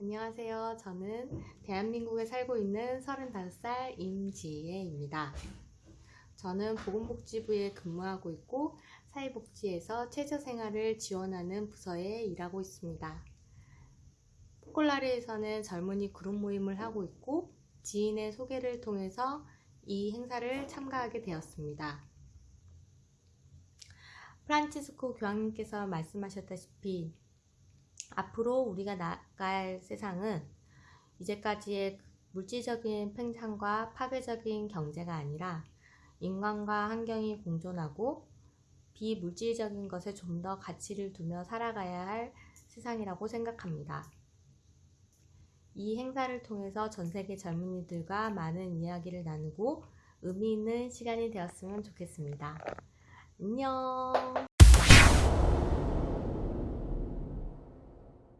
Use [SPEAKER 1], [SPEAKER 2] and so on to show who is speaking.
[SPEAKER 1] 안녕하세요. 저는 대한민국에 살고 있는 35살 임지혜입니다. 저는 보건복지부에 근무하고 있고 사회복지에서 최저생활을 지원하는 부서에 일하고 있습니다. 포콜라리에서는 젊은이 그룹 모임을 하고 있고 지인의 소개를 통해서 이 행사를 참가하게 되었습니다. 프란치스코 교황님께서 말씀하셨다시피 앞으로 우리가 나갈 세상은 이제까지의 물질적인 팽창과 파괴적인 경제가 아니라 인간과 환경이 공존하고 비물질적인 것에 좀 더 가치를 두며 살아가야 할 세상이라고 생각합니다. 이 행사를 통해서 전 세계 젊은이들과 많은 이야기를 나누고 의미 있는 시간이 되었으면 좋겠습니다. 안녕!